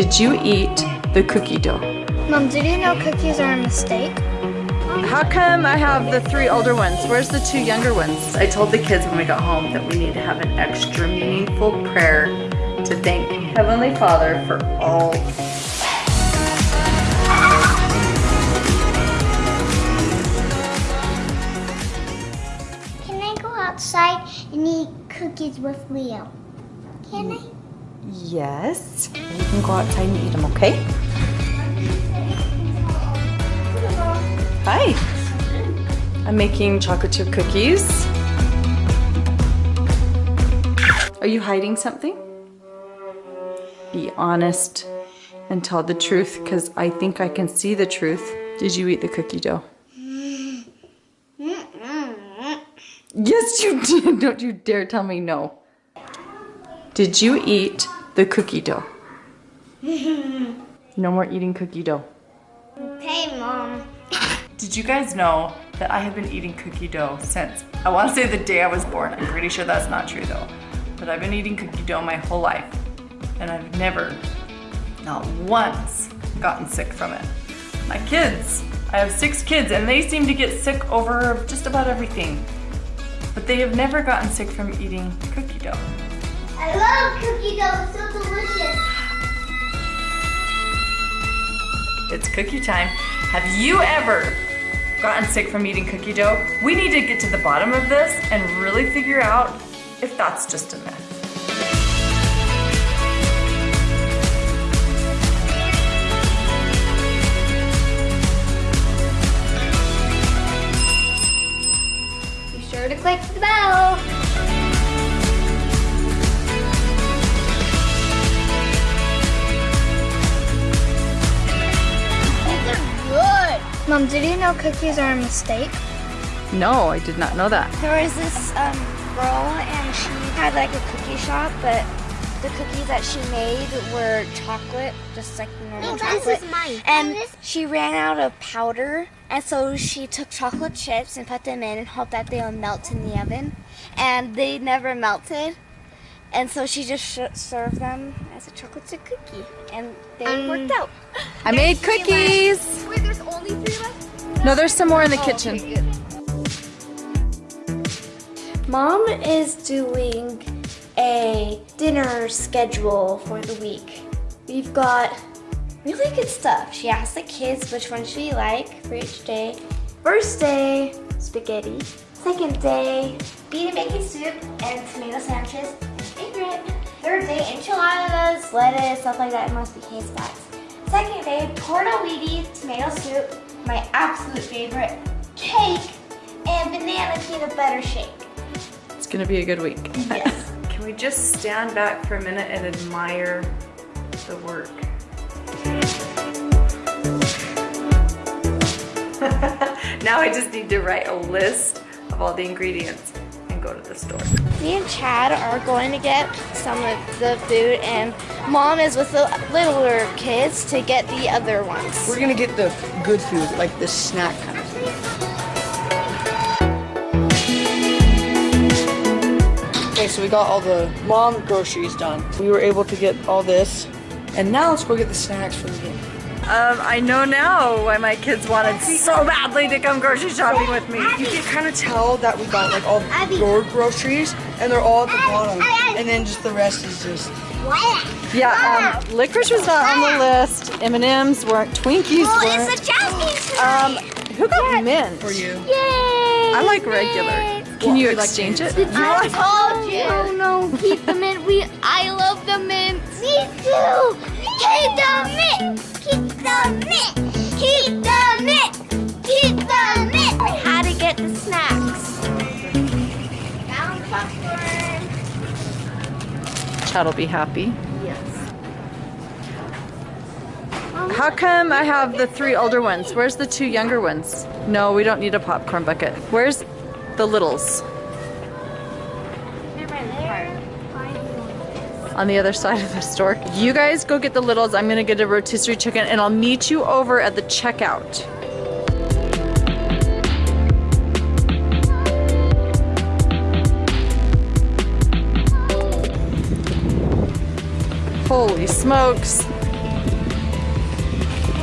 Did you eat the cookie dough? Mom, did you know cookies are a mistake? How come I have the three older ones? Where's the two younger ones? I told the kids when we got home that we need to have an extra meaningful prayer to thank Heavenly Father for all Can I go outside and eat cookies with Leo? Can I? Yes. You can go outside and eat them, okay? Hi. I'm making chocolate chip cookies. Are you hiding something? Be honest and tell the truth because I think I can see the truth. Did you eat the cookie dough? Yes, you did. Don't you dare tell me no. Did you eat the cookie dough? No more eating cookie dough. Hey, Mom. Did you guys know that I have been eating cookie dough since, I want to say the day I was born. I'm pretty sure that's not true though. But I've been eating cookie dough my whole life. And I've never, not once, gotten sick from it. My kids, I have six kids and they seem to get sick over just about everything. But they have never gotten sick from eating cookie dough. I love cookie dough. It's so delicious. It's cookie time. Have you ever gotten sick from eating cookie dough? We need to get to the bottom of this and really figure out if that's just a myth. Be sure to click the bell. Mom, did you know cookies are a mistake? No, I did not know that. There was this um, girl and she had like a cookie shop, but the cookies that she made were chocolate, just like normal No, chocolate. this is mine. And And she ran out of powder, and so she took chocolate chips and put them in and hoped that they would melt in the oven. And they never melted. And so she just sh- served them as a chocolate chip cookie, and they Um, worked out. I made cookies. Wait, there's only three left? No, there's some more in the kitchen. Mom is doing a dinner schedule for the week. We've got really good stuff. She asked the kids which one should we like for each day. First day, spaghetti. Second day, bean and bacon soup and tomato sandwiches. My favorite. Third day, enchiladas, lettuce, stuff like that, and mostly haystacks. Second day, tortellini, tomato soup, my absolute favorite, cake, and banana peanut butter shake. It's gonna be a good week. Yes. Can we just stand back for a minute and admire the work? now I just need to write a list of all the ingredients and go to the store. Me and Chad are going to get some of the food, and Mom is with the littler kids to get the other ones. We're gonna get the good food, like the snack kind of food. Okay, so we got all the mom groceries done. We were able to get all this, and now let's go get the snacks for the game. Um, I know now why my kids wanted so badly to come grocery shopping with me. You can kind of tell that we got like all your groceries, and they're all at the bottom, and then just the rest is just. Yeah, um, licorice was not on the list. M&Ms weren't. Twinkies Oh, weren't. it's a Jasmine Um, who got mint? For you. Yay! I like regular. Can you exchange it? I told you. Oh no, keep the mint. We, I love the mint. Me too. Keep the mint. Chad will be happy. Yes. How come I have the three older ones? Where's the two younger ones? No, we don't need a popcorn bucket. Where's the littles? On the other side of the store. You guys go get the littles. I'm gonna get a rotisserie chicken and I'll meet you over at the checkout. Holy smokes.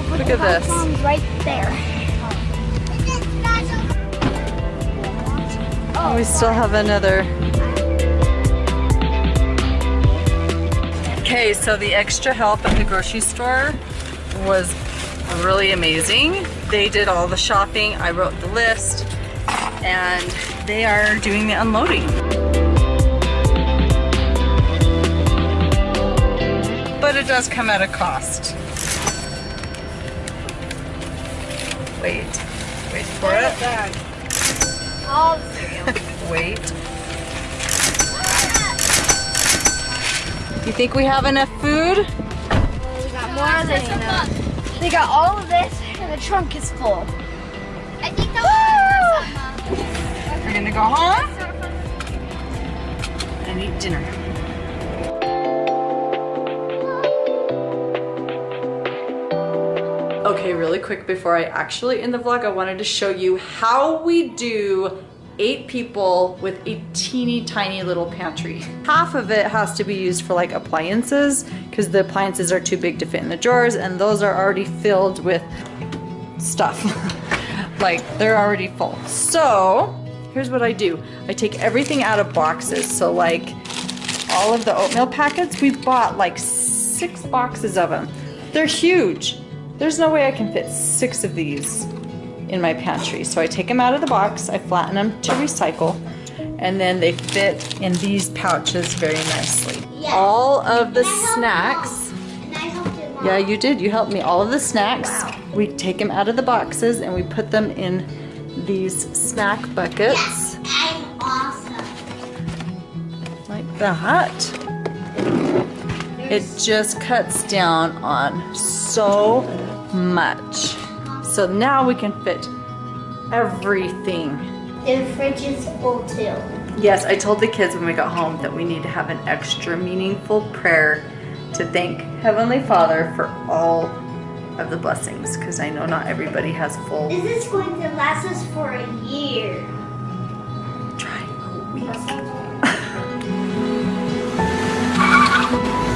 Look at this. Right there. Oh, we still have another. Okay, so the extra help at the grocery store was really amazing. They did all the shopping, I wrote the list, and they are doing the unloading. Does come at a cost. Wait, wait for it. All Wait. You think we have enough food? We got more than enough. They got all of this, and the trunk is full. I think that was We're gonna go home and eat dinner. Okay, really quick before I actually end the vlog, I wanted to show you how we do eight people with a teeny tiny little pantry. Half of it has to be used for like appliances because the appliances are too big to fit in the drawers and those are already filled with stuff. like they're already full. So here's what I do. I take everything out of boxes. So like all of the oatmeal packets, we bought like six boxes of them. They're huge. There's no way I can fit six of these in my pantry. So I take them out of the box, I flatten them to recycle, and then they fit in these pouches very nicely. All of the snacks, I helped it, Mom. yeah, you did. You helped me. All of the snacks, we take them out of the boxes and we put them in these snack buckets I'm awesome. like that. It just cuts down on so much. So now we can fit everything. And the fridge is full too. Yes, I told the kids when we got home that we need to have an extra meaningful prayer to thank Heavenly Father for all of the blessings because I know not everybody has full. Is this going to last us for a year? Try a week.